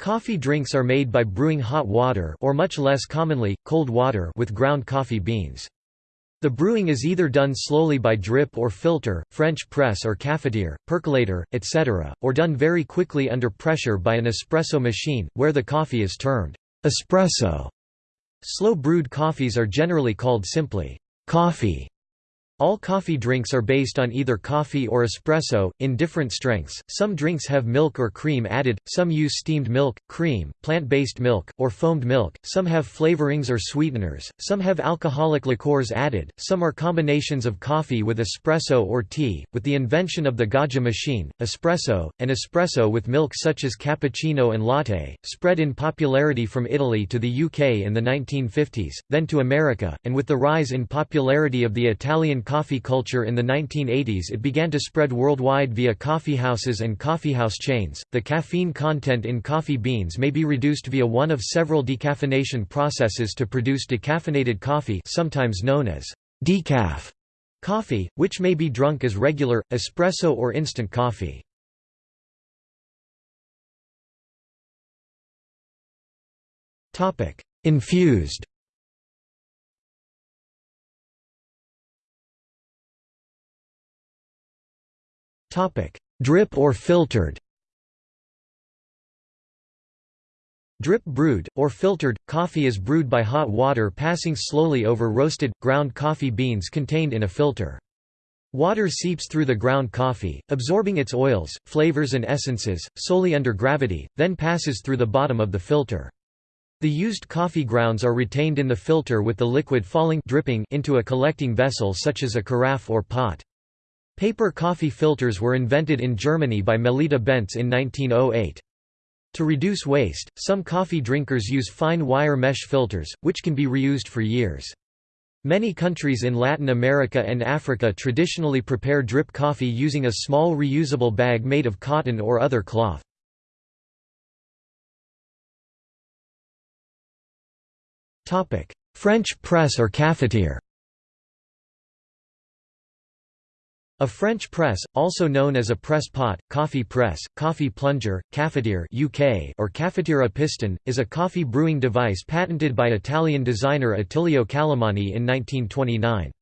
Coffee drinks are made by brewing hot water or much less commonly, cold water with ground coffee beans. The brewing is either done slowly by drip or filter, French press or cafetiere, percolator, etc., or done very quickly under pressure by an espresso machine, where the coffee is termed espresso. Slow brewed coffees are generally called simply coffee all coffee drinks are based on either coffee or espresso, in different strengths. Some drinks have milk or cream added, some use steamed milk, cream, plant based milk, or foamed milk, some have flavorings or sweeteners, some have alcoholic liqueurs added, some are combinations of coffee with espresso or tea. With the invention of the Gaggia machine, espresso, and espresso with milk such as cappuccino and latte, spread in popularity from Italy to the UK in the 1950s, then to America, and with the rise in popularity of the Italian coffee culture in the 1980s it began to spread worldwide via coffeehouses and coffeehouse chains. The caffeine content in coffee beans may be reduced via one of several decaffeination processes to produce decaffeinated coffee, sometimes known as decaf coffee, which may be drunk as regular, espresso or instant coffee. Infused Topic: Drip or filtered. Drip brewed, or filtered, coffee is brewed by hot water passing slowly over roasted, ground coffee beans contained in a filter. Water seeps through the ground coffee, absorbing its oils, flavors and essences, solely under gravity, then passes through the bottom of the filter. The used coffee grounds are retained in the filter with the liquid falling dripping into a collecting vessel such as a carafe or pot. Paper coffee filters were invented in Germany by Melitta Bentz in 1908. To reduce waste, some coffee drinkers use fine wire mesh filters, which can be reused for years. Many countries in Latin America and Africa traditionally prepare drip coffee using a small reusable bag made of cotton or other cloth. French press or cafetiere A French press, also known as a press pot, coffee press, coffee plunger, cafetiere UK or cafetiere a piston, is a coffee brewing device patented by Italian designer Attilio Calimani in 1929.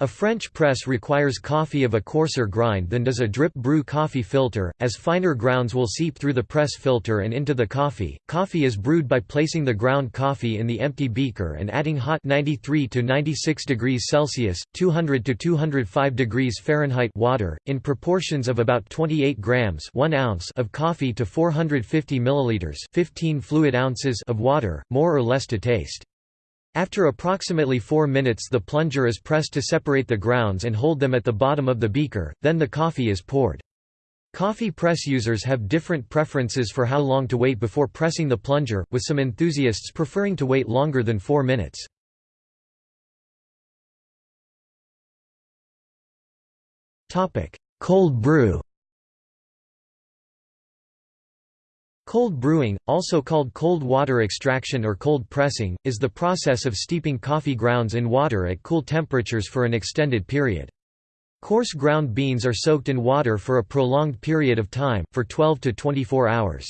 A French press requires coffee of a coarser grind than does a drip brew coffee filter, as finer grounds will seep through the press filter and into the coffee. Coffee is brewed by placing the ground coffee in the empty beaker and adding hot 93 to 96 degrees Celsius, 200 to 205 degrees Fahrenheit water, in proportions of about 28 grams 1 ounce of coffee to 450 milliliters 15 fluid ounces of water, more or less to taste. After approximately 4 minutes the plunger is pressed to separate the grounds and hold them at the bottom of the beaker, then the coffee is poured. Coffee press users have different preferences for how long to wait before pressing the plunger, with some enthusiasts preferring to wait longer than 4 minutes. Cold brew Cold brewing, also called cold water extraction or cold pressing, is the process of steeping coffee grounds in water at cool temperatures for an extended period. Coarse ground beans are soaked in water for a prolonged period of time, for 12 to 24 hours.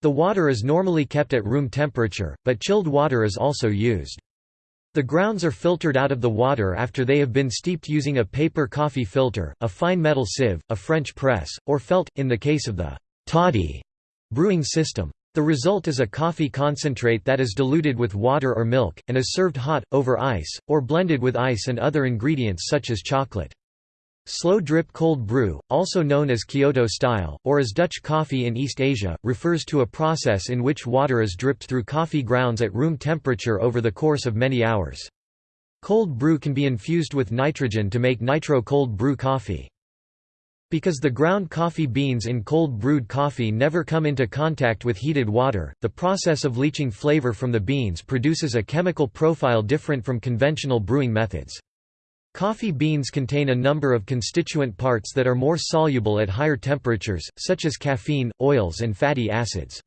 The water is normally kept at room temperature, but chilled water is also used. The grounds are filtered out of the water after they have been steeped using a paper coffee filter, a fine metal sieve, a French press, or felt, in the case of the toddy brewing system. The result is a coffee concentrate that is diluted with water or milk, and is served hot, over ice, or blended with ice and other ingredients such as chocolate. Slow drip cold brew, also known as Kyoto style, or as Dutch coffee in East Asia, refers to a process in which water is dripped through coffee grounds at room temperature over the course of many hours. Cold brew can be infused with nitrogen to make nitro cold brew coffee. Because the ground coffee beans in cold brewed coffee never come into contact with heated water, the process of leaching flavor from the beans produces a chemical profile different from conventional brewing methods. Coffee beans contain a number of constituent parts that are more soluble at higher temperatures, such as caffeine, oils and fatty acids.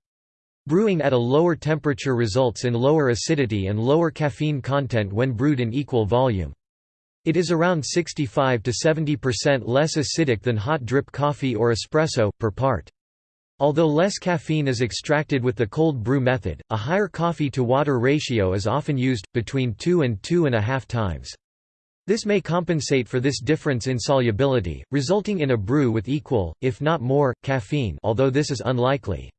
Brewing at a lower temperature results in lower acidity and lower caffeine content when brewed in equal volume. It is around 65 to 70% less acidic than hot drip coffee or espresso, per part. Although less caffeine is extracted with the cold brew method, a higher coffee-to-water ratio is often used, between 2 and 2.5 times. This may compensate for this difference in solubility, resulting in a brew with equal, if not more, caffeine although this is unlikely.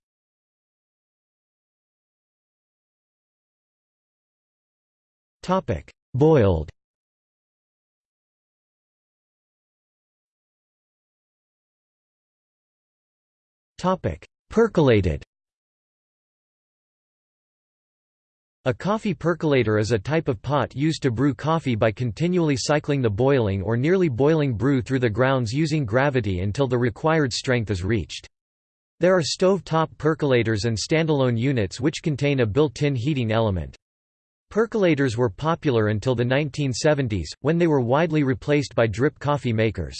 Boiled Percolated A coffee percolator is a type of pot used to brew coffee by continually cycling the boiling or nearly boiling brew through the grounds using gravity until the required strength is reached. There are stove-top percolators and standalone units which contain a built-in heating element. Percolators were popular until the 1970s, when they were widely replaced by drip coffee makers.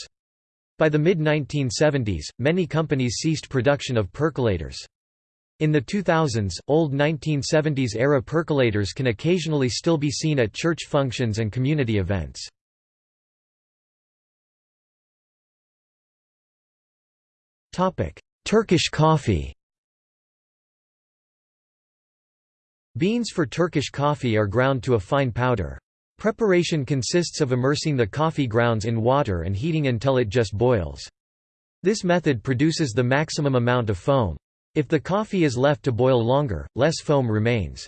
By the mid-1970s, many companies ceased production of percolators. In the 2000s, old 1970s-era percolators can occasionally still be seen at church functions and community events. Turkish coffee Beans for Turkish coffee are ground to a fine powder. Preparation consists of immersing the coffee grounds in water and heating until it just boils. This method produces the maximum amount of foam. If the coffee is left to boil longer, less foam remains.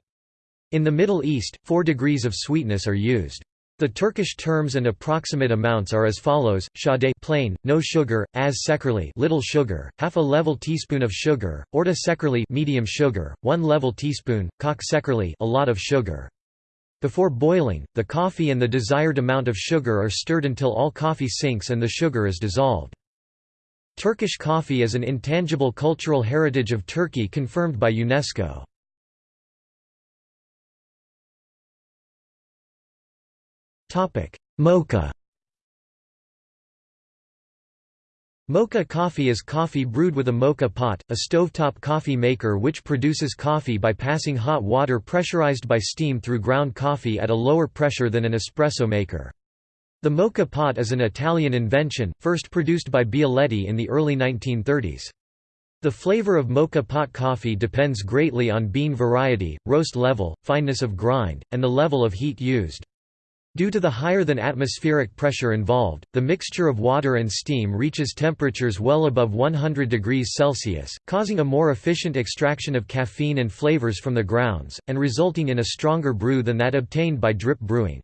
In the Middle East, four degrees of sweetness are used. The Turkish terms and approximate amounts are as follows: Sade plain, no sugar, az sekerli little sugar, half a level teaspoon of sugar, orta sekerli medium sugar, 1 level teaspoon, kok sekerli a lot of sugar. Before boiling, the coffee and the desired amount of sugar are stirred until all coffee sinks and the sugar is dissolved. Turkish coffee is an intangible cultural heritage of Turkey confirmed by UNESCO. Mocha Mocha coffee is coffee brewed with a mocha pot, a stovetop coffee maker which produces coffee by passing hot water pressurized by steam through ground coffee at a lower pressure than an espresso maker. The mocha pot is an Italian invention, first produced by Bialetti in the early 1930s. The flavor of mocha pot coffee depends greatly on bean variety, roast level, fineness of grind, and the level of heat used. Due to the higher than atmospheric pressure involved, the mixture of water and steam reaches temperatures well above 100 degrees Celsius, causing a more efficient extraction of caffeine and flavors from the grounds, and resulting in a stronger brew than that obtained by drip brewing.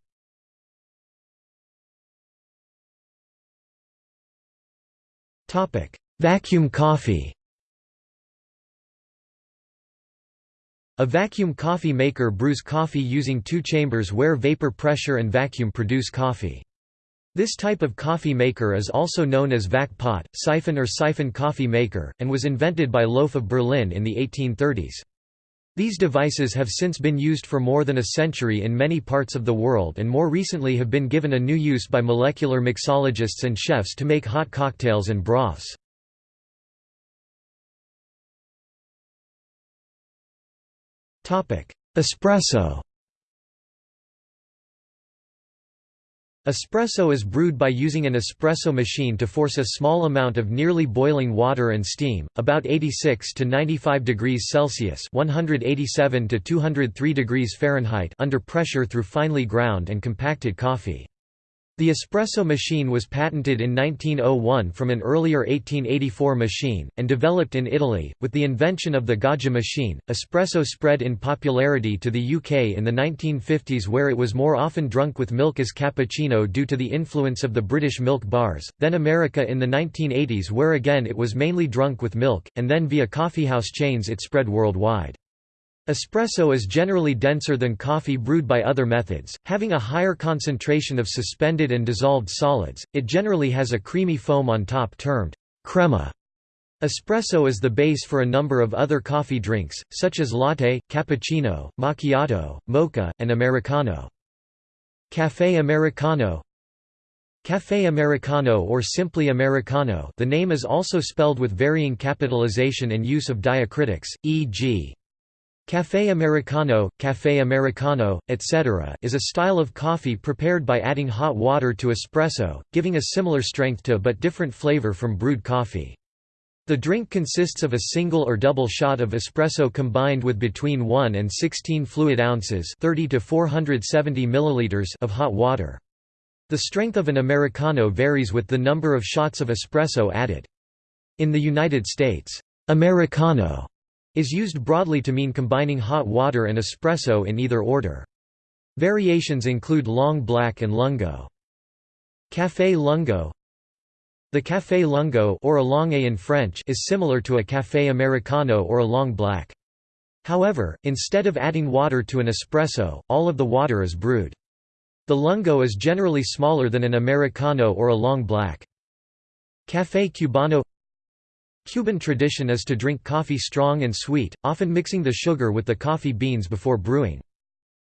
Vacuum coffee A vacuum coffee maker brews coffee using two chambers where vapor pressure and vacuum produce coffee. This type of coffee maker is also known as vac pot, siphon or siphon coffee maker, and was invented by Loeff of Berlin in the 1830s. These devices have since been used for more than a century in many parts of the world and more recently have been given a new use by molecular mixologists and chefs to make hot cocktails and broths. Espresso Espresso is brewed by using an espresso machine to force a small amount of nearly boiling water and steam, about 86 to 95 degrees Celsius (187 to 203 degrees Fahrenheit) under pressure through finely ground and compacted coffee. The espresso machine was patented in 1901 from an earlier 1884 machine, and developed in Italy. With the invention of the Gaggia machine, espresso spread in popularity to the UK in the 1950s, where it was more often drunk with milk as cappuccino due to the influence of the British milk bars, then America in the 1980s, where again it was mainly drunk with milk, and then via coffeehouse chains it spread worldwide. Espresso is generally denser than coffee brewed by other methods, having a higher concentration of suspended and dissolved solids, it generally has a creamy foam on top termed crema. Espresso is the base for a number of other coffee drinks, such as latte, cappuccino, macchiato, mocha, and americano. Café Americano Café Americano or simply Americano the name is also spelled with varying capitalization and use of diacritics, e.g. Café Americano, Café Americano, etc. is a style of coffee prepared by adding hot water to espresso, giving a similar strength to but different flavor from brewed coffee. The drink consists of a single or double shot of espresso combined with between 1 and 16 fluid ounces 30 to 470 milliliters of hot water. The strength of an Americano varies with the number of shots of espresso added. In the United States, Americano is used broadly to mean combining hot water and espresso in either order. Variations include long black and lungo. Café lungo The café lungo or allongé in French is similar to a café americano or a long black. However, instead of adding water to an espresso, all of the water is brewed. The lungo is generally smaller than an americano or a long black. Café cubano Cuban tradition is to drink coffee strong and sweet, often mixing the sugar with the coffee beans before brewing.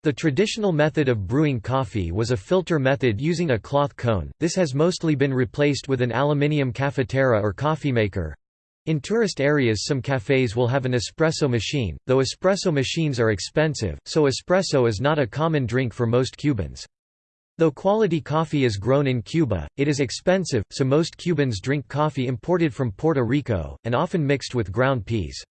The traditional method of brewing coffee was a filter method using a cloth cone, this has mostly been replaced with an aluminium cafetera or coffee maker. In tourist areas some cafés will have an espresso machine, though espresso machines are expensive, so espresso is not a common drink for most Cubans. Though quality coffee is grown in Cuba, it is expensive, so most Cubans drink coffee imported from Puerto Rico, and often mixed with ground peas.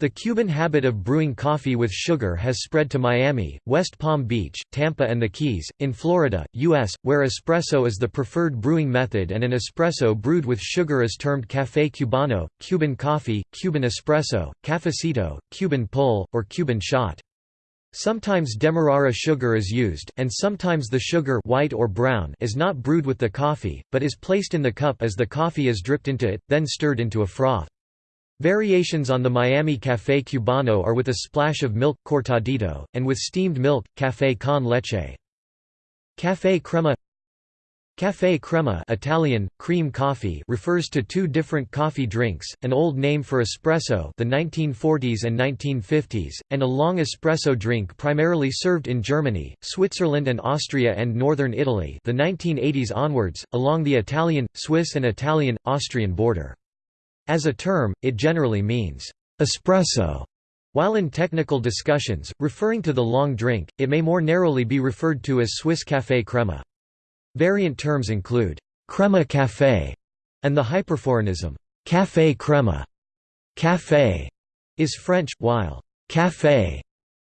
The Cuban habit of brewing coffee with sugar has spread to Miami, West Palm Beach, Tampa and the Keys, in Florida, U.S., where espresso is the preferred brewing method and an espresso brewed with sugar is termed café cubano, Cuban coffee, Cuban espresso, cafecito, Cuban pull, or Cuban shot. Sometimes demerara sugar is used, and sometimes the sugar white or brown is not brewed with the coffee, but is placed in the cup as the coffee is dripped into it, then stirred into a froth. Variations on the Miami Café Cubano are with a splash of milk cortadito, and with steamed milk, café con leche. Café crema Café crema Italian, cream coffee refers to two different coffee drinks, an old name for espresso the 1940s and 1950s, and a long espresso drink primarily served in Germany, Switzerland and Austria and northern Italy the 1980s onwards, along the Italian, Swiss and Italian-Austrian border. As a term, it generally means, espresso. While in technical discussions, referring to the long drink, it may more narrowly be referred to as Swiss café crema. Variant terms include crema café and the hyperforeignism café crema. Café is French, while café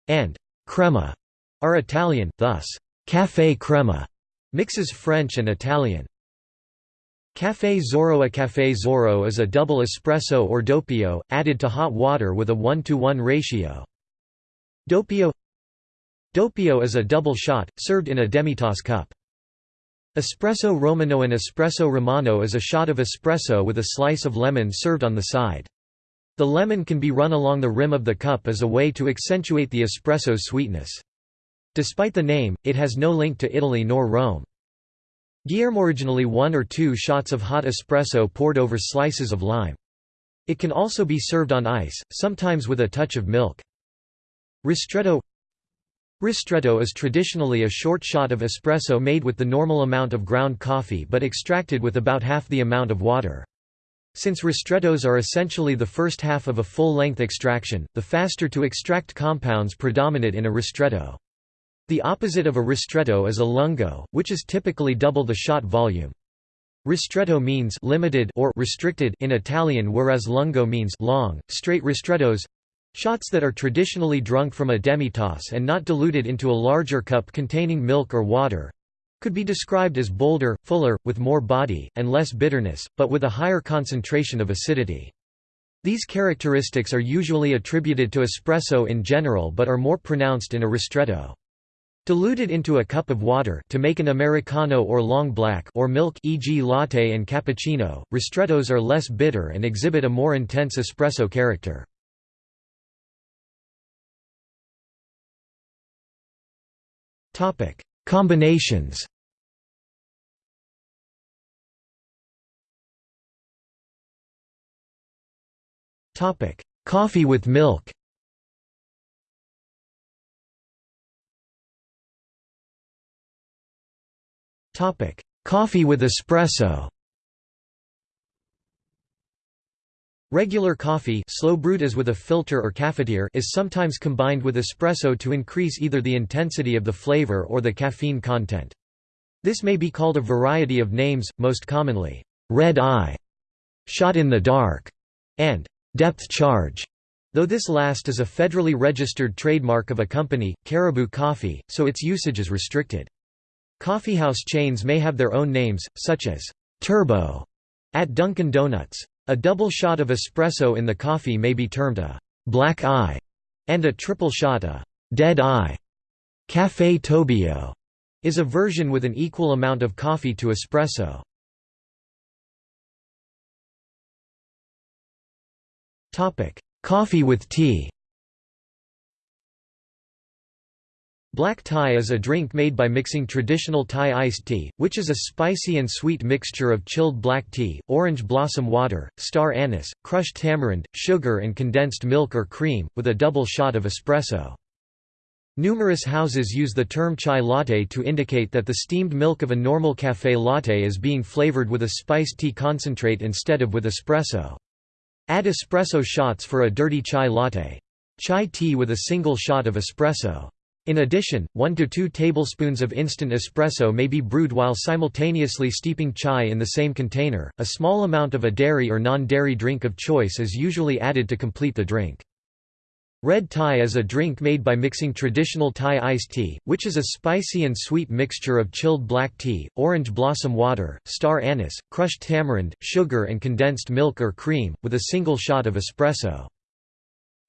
and crema are Italian, thus café crema mixes French and Italian. Café Zorro A Café Zorro is a double espresso or doppio, added to hot water with a 1 to 1 ratio. Doppio Doppio is a double shot, served in a demitasse cup. Espresso Romano An espresso romano is a shot of espresso with a slice of lemon served on the side. The lemon can be run along the rim of the cup as a way to accentuate the espresso's sweetness. Despite the name, it has no link to Italy nor Rome. Guillermo originally one or two shots of hot espresso poured over slices of lime. It can also be served on ice, sometimes with a touch of milk. Ristretto Ristretto is traditionally a short shot of espresso made with the normal amount of ground coffee but extracted with about half the amount of water. Since ristrettos are essentially the first half of a full-length extraction, the faster-to-extract compounds predominate in a ristretto. The opposite of a ristretto is a lungo, which is typically double the shot volume. Ristretto means limited or restricted in Italian whereas lungo means long, straight ristrettos Shots that are traditionally drunk from a demitasse and not diluted into a larger cup containing milk or water could be described as bolder, fuller, with more body, and less bitterness, but with a higher concentration of acidity. These characteristics are usually attributed to espresso in general but are more pronounced in a ristretto. Diluted into a cup of water to make an americano or long black or milk e.g. latte and cappuccino, ristrettos are less bitter and exhibit a more intense espresso character. Topic: Combinations. Topic: Coffee with milk. Topic: Coffee with espresso. Regular coffee slow brewed as with a filter or cafetiere is sometimes combined with espresso to increase either the intensity of the flavor or the caffeine content. This may be called a variety of names, most commonly, red eye, shot in the dark, and depth charge, though this last is a federally registered trademark of a company, Caribou Coffee, so its usage is restricted. Coffeehouse chains may have their own names, such as Turbo at Dunkin' Donuts. A double shot of espresso in the coffee may be termed a black eye, and a triple shot a dead eye. Café Tobio is a version with an equal amount of coffee to espresso. Coffee with tea Black Thai is a drink made by mixing traditional Thai iced tea, which is a spicy and sweet mixture of chilled black tea, orange blossom water, star anise, crushed tamarind, sugar and condensed milk or cream, with a double shot of espresso. Numerous houses use the term chai latte to indicate that the steamed milk of a normal café latte is being flavored with a spiced tea concentrate instead of with espresso. Add espresso shots for a dirty chai latte. Chai tea with a single shot of espresso. In addition, 1 to 2 tablespoons of instant espresso may be brewed while simultaneously steeping chai in the same container. A small amount of a dairy or non-dairy drink of choice is usually added to complete the drink. Red Thai is a drink made by mixing traditional Thai iced tea, which is a spicy and sweet mixture of chilled black tea, orange blossom water, star anise, crushed tamarind, sugar and condensed milk or cream, with a single shot of espresso.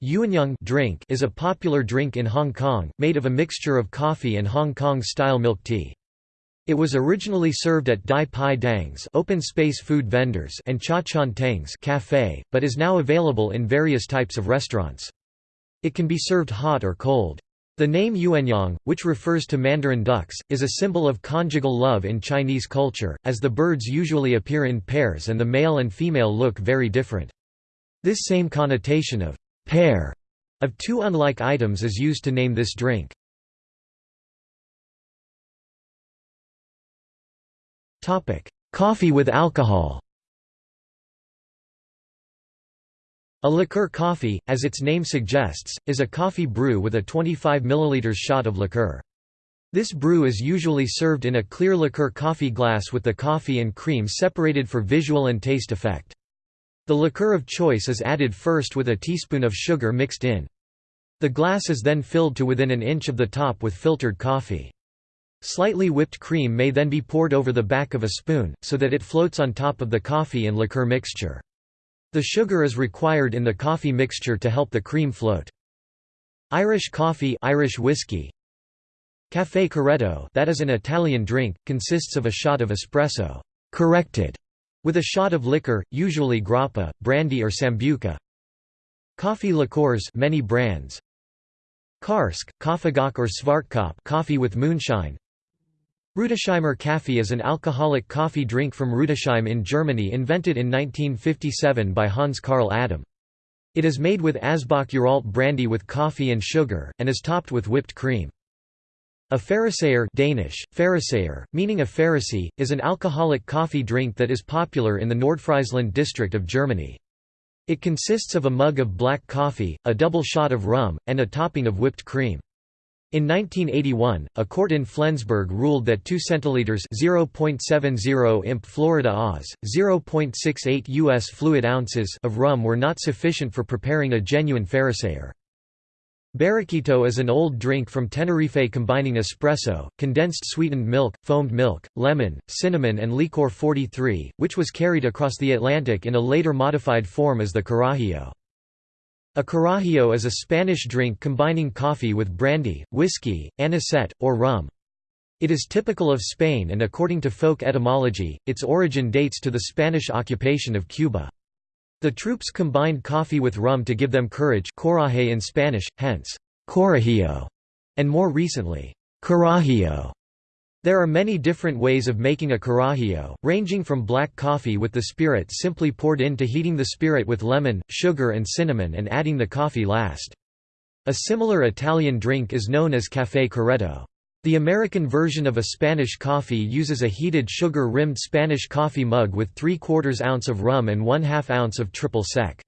Yuanyang drink is a popular drink in Hong Kong, made of a mixture of coffee and Hong Kong-style milk tea. It was originally served at Dai Pai Dongs open space food vendors and Cha Chaan Tengs cafe, but is now available in various types of restaurants. It can be served hot or cold. The name Yuanyang, which refers to mandarin ducks, is a symbol of conjugal love in Chinese culture, as the birds usually appear in pairs and the male and female look very different. This same connotation of pair of two unlike items is used to name this drink. Coffee with alcohol A liqueur coffee, as its name suggests, is a coffee brew with a 25 ml shot of liqueur. This brew is usually served in a clear liqueur coffee glass with the coffee and cream separated for visual and taste effect. The liqueur of choice is added first with a teaspoon of sugar mixed in. The glass is then filled to within an inch of the top with filtered coffee. Slightly whipped cream may then be poured over the back of a spoon, so that it floats on top of the coffee and liqueur mixture. The sugar is required in the coffee mixture to help the cream float. Irish coffee Irish whiskey Café Corretto that is an Italian drink, consists of a shot of espresso corrected with a shot of liquor, usually grappa, brandy or sambuca. Coffee liqueurs many brands. Karsk, Kaffeegok or Svartkopp coffee with moonshine. Rudesheimer Kaffee is an alcoholic coffee drink from Rudesheim in Germany invented in 1957 by Hans Karl Adam. It is made with Asbach Uralt brandy with coffee and sugar, and is topped with whipped cream. A Pharisaer Danish, Pharisaer, meaning a Pharisee, is an alcoholic coffee drink that is popular in the Nordfriesland district of Germany. It consists of a mug of black coffee, a double shot of rum, and a topping of whipped cream. In 1981, a court in Flensburg ruled that 2 centiliters (0.70 imp Florida Oz, 0.68 US fluid ounces) of rum were not sufficient for preparing a genuine Pharisaer. Barraquito is an old drink from Tenerife combining espresso, condensed sweetened milk, foamed milk, lemon, cinnamon and licor 43, which was carried across the Atlantic in a later modified form as the carajillo. A carajillo is a Spanish drink combining coffee with brandy, whiskey, anisette, or rum. It is typical of Spain and according to folk etymology, its origin dates to the Spanish occupation of Cuba. The troops combined coffee with rum to give them courage coraje in Spanish, hence, corajillo, and more recently, carajillo. There are many different ways of making a carajillo, ranging from black coffee with the spirit simply poured in to heating the spirit with lemon, sugar and cinnamon and adding the coffee last. A similar Italian drink is known as café corretto. The American version of a Spanish coffee uses a heated sugar-rimmed Spanish coffee mug with 3 quarters ounce of rum and 1 2 ounce of triple sec.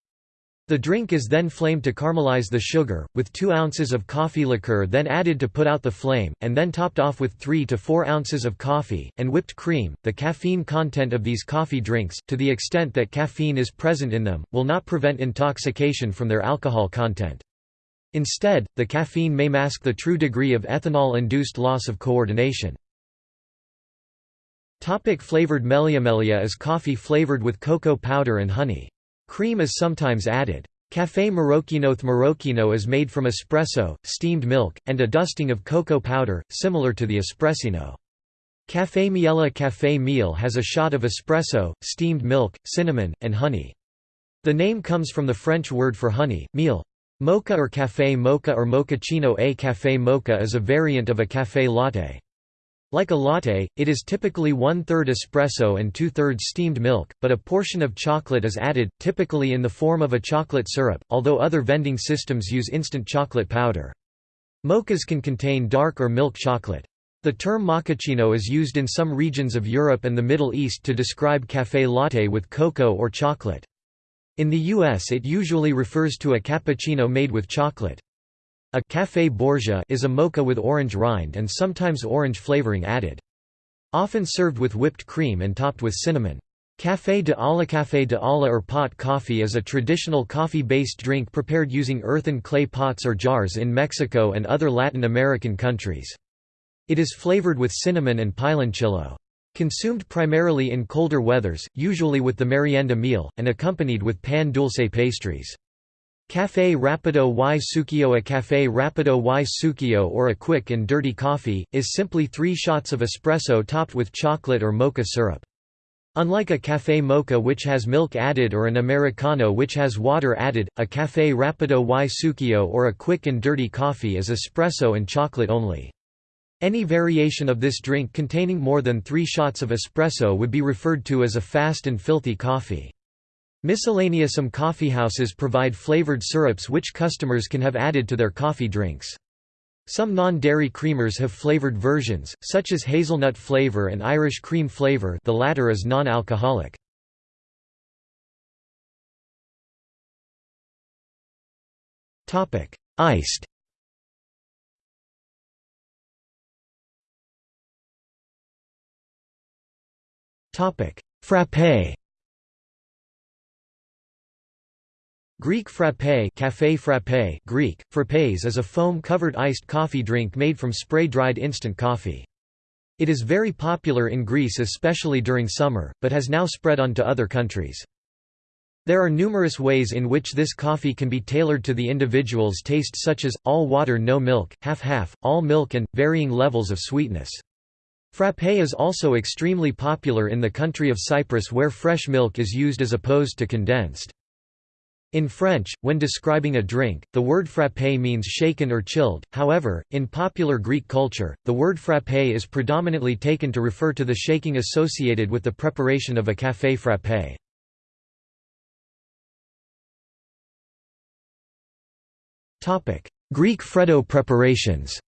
The drink is then flamed to caramelize the sugar, with 2 ounces of coffee liqueur then added to put out the flame, and then topped off with 3 to 4 ounces of coffee, and whipped cream. The caffeine content of these coffee drinks, to the extent that caffeine is present in them, will not prevent intoxication from their alcohol content. Instead, the caffeine may mask the true degree of ethanol-induced loss of coordination. Topic flavored Melia Melia is coffee flavored with cocoa powder and honey. Cream is sometimes added. Café Marocchinoth Marocchino is made from espresso, steamed milk, and a dusting of cocoa powder, similar to the espressino. Café Miele Café Miele has a shot of espresso, steamed milk, cinnamon, and honey. The name comes from the French word for honey, miel. Mocha or café mocha or mochaccino A café mocha is a variant of a café latte. Like a latte, it is typically one-third espresso and two-thirds steamed milk, but a portion of chocolate is added, typically in the form of a chocolate syrup, although other vending systems use instant chocolate powder. Mochas can contain dark or milk chocolate. The term mochaccino is used in some regions of Europe and the Middle East to describe café latte with cocoa or chocolate. In the U.S. it usually refers to a cappuccino made with chocolate. A café borgia is a mocha with orange rind and sometimes orange flavoring added. Often served with whipped cream and topped with cinnamon. Café de olla Café de olla or pot coffee is a traditional coffee-based drink prepared using earthen clay pots or jars in Mexico and other Latin American countries. It is flavored with cinnamon and piloncillo. Consumed primarily in colder weathers, usually with the merienda meal, and accompanied with pan dulce pastries. Café Rapido y Sucio A Café Rapido y Sucio or a quick and dirty coffee, is simply three shots of espresso topped with chocolate or mocha syrup. Unlike a café mocha which has milk added or an americano which has water added, a café rapido y sucio or a quick and dirty coffee is espresso and chocolate only. Any variation of this drink containing more than three shots of espresso would be referred to as a fast and filthy coffee. Miscellaneous Some coffeehouses provide flavored syrups which customers can have added to their coffee drinks. Some non-dairy creamers have flavored versions, such as hazelnut flavor and Irish cream flavor the latter is non-alcoholic. Iced Frappé Greek frappé, café frappé Greek, frappés is a foam-covered iced coffee drink made from spray-dried instant coffee. It is very popular in Greece especially during summer, but has now spread on to other countries. There are numerous ways in which this coffee can be tailored to the individual's taste such as, all water no milk, half-half, all milk and, varying levels of sweetness. Frappé is also extremely popular in the country of Cyprus where fresh milk is used as opposed to condensed. In French, when describing a drink, the word frappé means shaken or chilled, however, in popular Greek culture, the word frappé is predominantly taken to refer to the shaking associated with the preparation of a café frappé. Greek Freddo preparations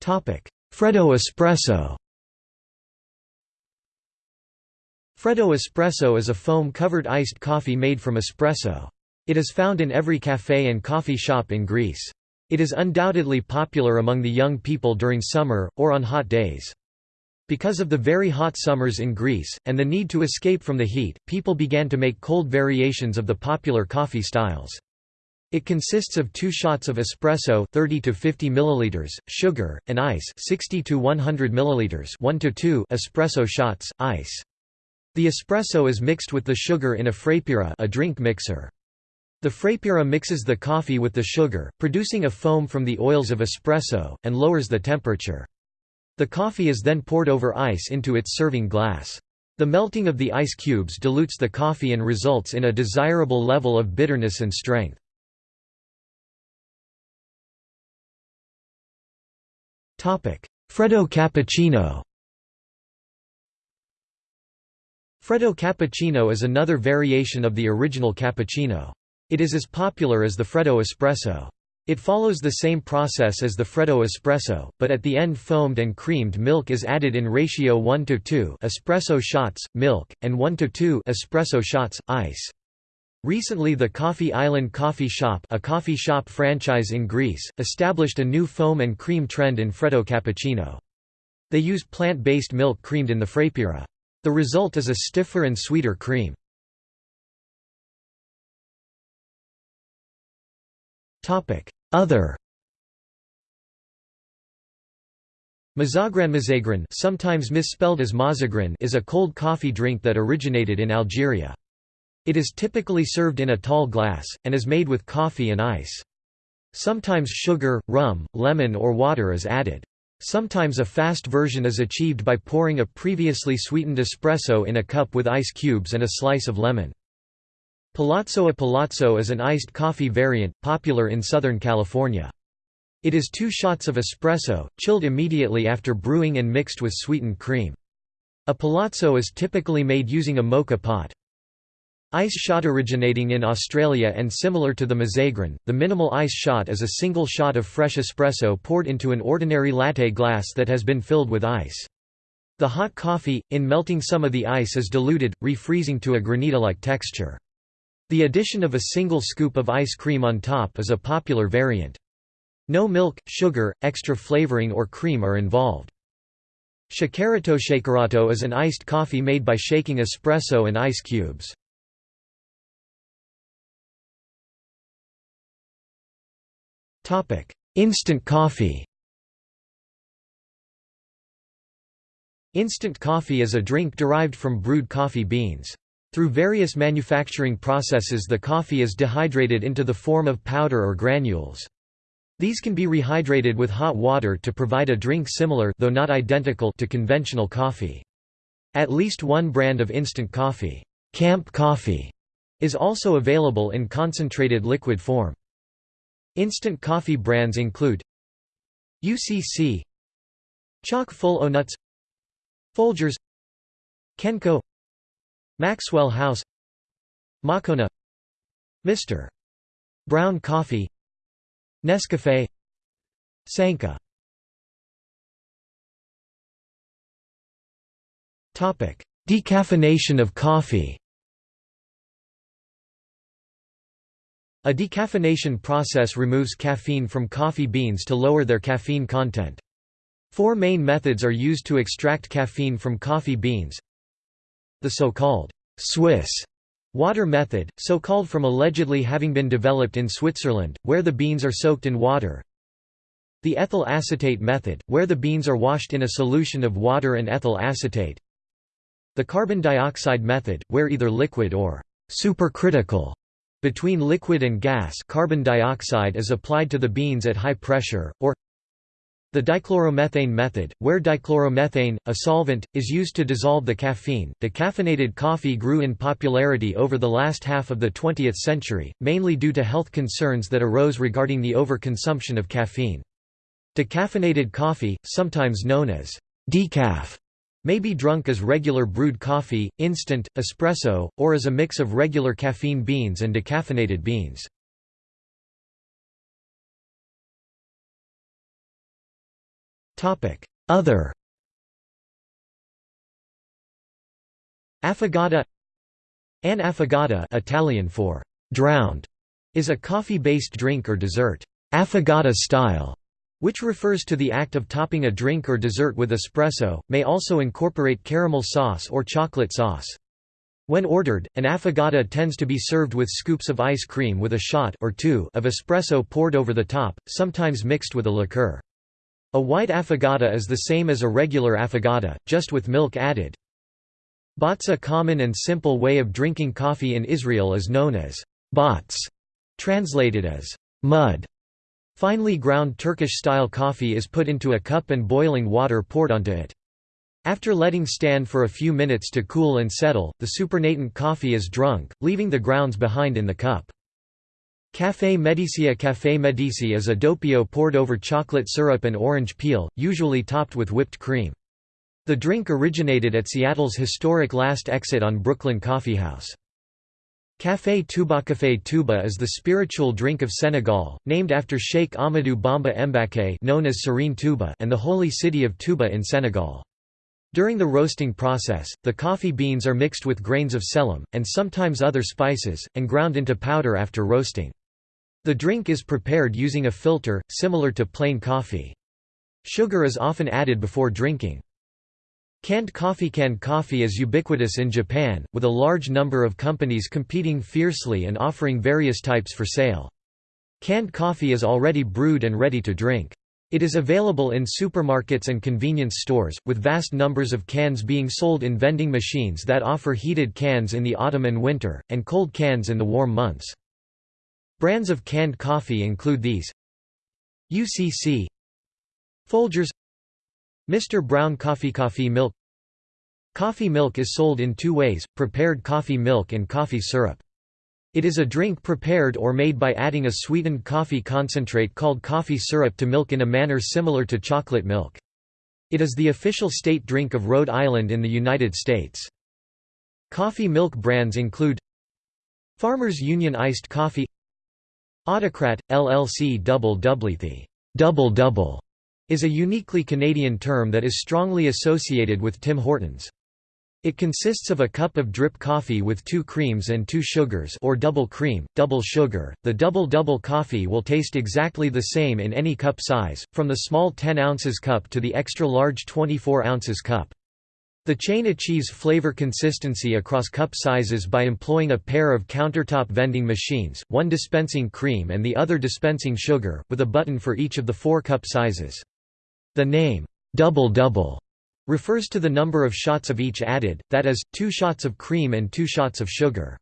Freddo espresso Freddo espresso is a foam-covered iced coffee made from espresso. It is found in every café and coffee shop in Greece. It is undoubtedly popular among the young people during summer, or on hot days. Because of the very hot summers in Greece, and the need to escape from the heat, people began to make cold variations of the popular coffee styles. It consists of two shots of espresso 30 to 50 milliliters, sugar, and ice 60 to 100 milliliters 1 to 2 espresso shots, ice. The espresso is mixed with the sugar in a frappira a drink mixer. The frappira mixes the coffee with the sugar, producing a foam from the oils of espresso, and lowers the temperature. The coffee is then poured over ice into its serving glass. The melting of the ice cubes dilutes the coffee and results in a desirable level of bitterness and strength. Freddo cappuccino Freddo cappuccino is another variation of the original cappuccino. It is as popular as the Freddo espresso. It follows the same process as the Freddo espresso, but at the end foamed and creamed milk is added in ratio 1 to 2 espresso shots, milk, and 1 to 2 espresso shots, ice. Recently the Coffee Island Coffee Shop a coffee shop franchise in Greece, established a new foam and cream trend in Freddo cappuccino. They use plant-based milk creamed in the frappira. The result is a stiffer and sweeter cream. Other Mazagran Mazagran sometimes misspelled as Mazagran is a cold coffee drink that originated in Algeria. It is typically served in a tall glass, and is made with coffee and ice. Sometimes sugar, rum, lemon or water is added. Sometimes a fast version is achieved by pouring a previously sweetened espresso in a cup with ice cubes and a slice of lemon. Palazzo A Palazzo is an iced coffee variant, popular in Southern California. It is two shots of espresso, chilled immediately after brewing and mixed with sweetened cream. A palazzo is typically made using a mocha pot. Ice shot originating in Australia and similar to the Mazagran, the minimal ice shot is a single shot of fresh espresso poured into an ordinary latte glass that has been filled with ice. The hot coffee, in melting some of the ice is diluted, refreezing to a granita-like texture. The addition of a single scoop of ice cream on top is a popular variant. No milk, sugar, extra flavoring or cream are involved. Shakerato Shakerato is an iced coffee made by shaking espresso and ice cubes. Instant coffee Instant coffee is a drink derived from brewed coffee beans. Through various manufacturing processes the coffee is dehydrated into the form of powder or granules. These can be rehydrated with hot water to provide a drink similar though not identical to conventional coffee. At least one brand of instant coffee, Camp Coffee, is also available in concentrated liquid form. Instant coffee brands include UCC Chock full o nuts Folgers Kenco Maxwell House Moccona Mr. Brown Coffee Nescafé Sanka Decaffeination of coffee A decaffeination process removes caffeine from coffee beans to lower their caffeine content. Four main methods are used to extract caffeine from coffee beans the so-called Swiss water method, so called from allegedly having been developed in Switzerland, where the beans are soaked in water. The ethyl acetate method, where the beans are washed in a solution of water and ethyl acetate. The carbon dioxide method, where either liquid or supercritical between liquid and gas carbon dioxide is applied to the beans at high pressure, or the dichloromethane method, where dichloromethane, a solvent, is used to dissolve the caffeine. Decaffeinated coffee grew in popularity over the last half of the 20th century, mainly due to health concerns that arose regarding the overconsumption of caffeine. Decaffeinated coffee, sometimes known as decaf, may be drunk as regular brewed coffee, instant, espresso, or as a mix of regular caffeine beans and decaffeinated beans. Other Affogata An affogato Italian for «drowned» is a coffee-based drink or dessert. Affogata style, which refers to the act of topping a drink or dessert with espresso, may also incorporate caramel sauce or chocolate sauce. When ordered, an affogata tends to be served with scoops of ice cream with a shot or two of espresso poured over the top, sometimes mixed with a liqueur. A white affogata is the same as a regular affogata, just with milk added. Bats A common and simple way of drinking coffee in Israel is known as bats, translated as mud. Finely ground Turkish-style coffee is put into a cup and boiling water poured onto it. After letting stand for a few minutes to cool and settle, the supernatant coffee is drunk, leaving the grounds behind in the cup. Café Medicia Café Medici is a doppio poured over chocolate syrup and orange peel, usually topped with whipped cream. The drink originated at Seattle's historic Last Exit on Brooklyn Coffeehouse. Café Touba Café Touba is the spiritual drink of Senegal, named after Sheikh Amadou Bamba Mbaké known as Serigne Touba and the holy city of Touba in Senegal. During the roasting process, the coffee beans are mixed with grains of selim, and sometimes other spices, and ground into powder after roasting. The drink is prepared using a filter, similar to plain coffee. Sugar is often added before drinking. Canned coffee Canned coffee is ubiquitous in Japan, with a large number of companies competing fiercely and offering various types for sale. Canned coffee is already brewed and ready to drink. It is available in supermarkets and convenience stores, with vast numbers of cans being sold in vending machines that offer heated cans in the autumn and winter, and cold cans in the warm months. Brands of canned coffee include these UCC Folgers Mr. Brown Coffee Coffee milk Coffee milk is sold in two ways, prepared coffee milk and coffee syrup. It is a drink prepared or made by adding a sweetened coffee concentrate called coffee syrup to milk in a manner similar to chocolate milk. It is the official state drink of Rhode Island in the United States. Coffee milk brands include Farmers Union Iced Coffee Autocrat, LLC Double Doublethy Double Double is a uniquely Canadian term that is strongly associated with Tim Hortons. It consists of a cup of drip coffee with two creams and two sugars or double cream, double sugar. The double-double coffee will taste exactly the same in any cup size, from the small 10 ounces cup to the extra-large 24 ounces cup. The chain achieves flavor consistency across cup sizes by employing a pair of countertop vending machines, one dispensing cream and the other dispensing sugar, with a button for each of the four cup sizes. The name, double double, refers to the number of shots of each added, that is, two shots of cream and two shots of sugar.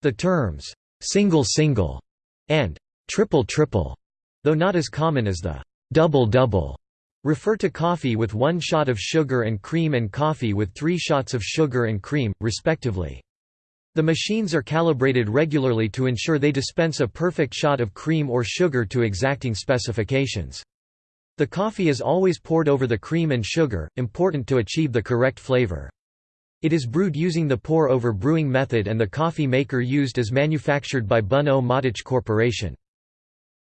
The terms, single single, and triple triple, though not as common as the double double, refer to coffee with one shot of sugar and cream and coffee with three shots of sugar and cream, respectively. The machines are calibrated regularly to ensure they dispense a perfect shot of cream or sugar to exacting specifications. The coffee is always poured over the cream and sugar, important to achieve the correct flavor. It is brewed using the pour-over brewing method and the coffee maker used is manufactured by Bunn-O Matic Corporation.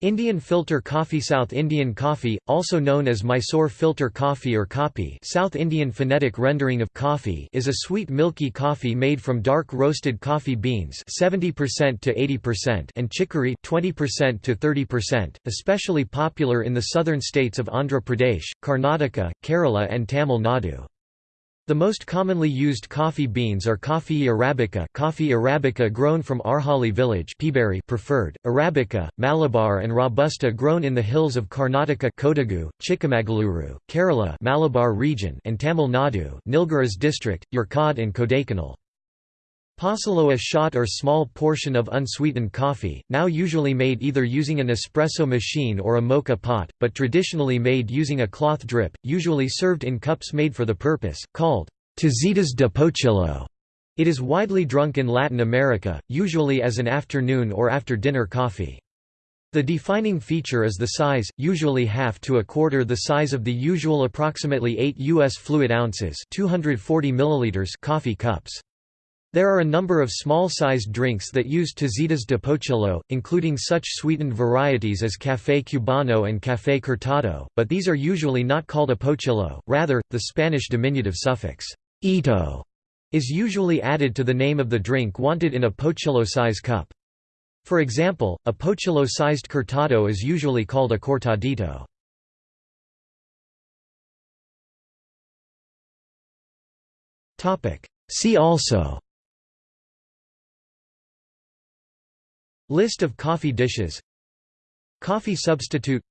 Indian filter coffee South Indian coffee, also known as Mysore filter coffee or kapi South Indian phonetic rendering of coffee is a sweet milky coffee made from dark roasted coffee beans 70% to 80% and chicory 20% to 30%, especially popular in the southern states of Andhra Pradesh, Karnataka, Kerala and Tamil Nadu. The most commonly used coffee beans are coffee arabica, coffee arabica grown from Arhali village, Peaberry preferred, arabica, Malabar and robusta grown in the hills of Karnataka, Kodagu, Chikmagaluru, Kerala, Malabar region, and Tamil Nadu, Nilgiris district, Yercaud and Kodaikanal. Pocillo a shot or small portion of unsweetened coffee, now usually made either using an espresso machine or a moka pot, but traditionally made using a cloth drip, usually served in cups made for the purpose, called tazitas de pocillo. It is widely drunk in Latin America, usually as an afternoon or after-dinner coffee. The defining feature is the size, usually half to a quarter the size of the usual approximately 8 U.S. fluid ounces 240 milliliters coffee cups. There are a number of small-sized drinks that use tazitas de pocillo, including such sweetened varieties as café cubano and café cortado, but these are usually not called a pocillo, rather, the Spanish diminutive suffix «ito» is usually added to the name of the drink wanted in a pocillo-size cup. For example, a pocillo-sized cortado is usually called a cortadito. See also List of coffee dishes. Coffee substitute.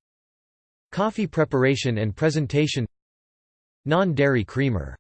Coffee preparation and presentation. Non-dairy creamer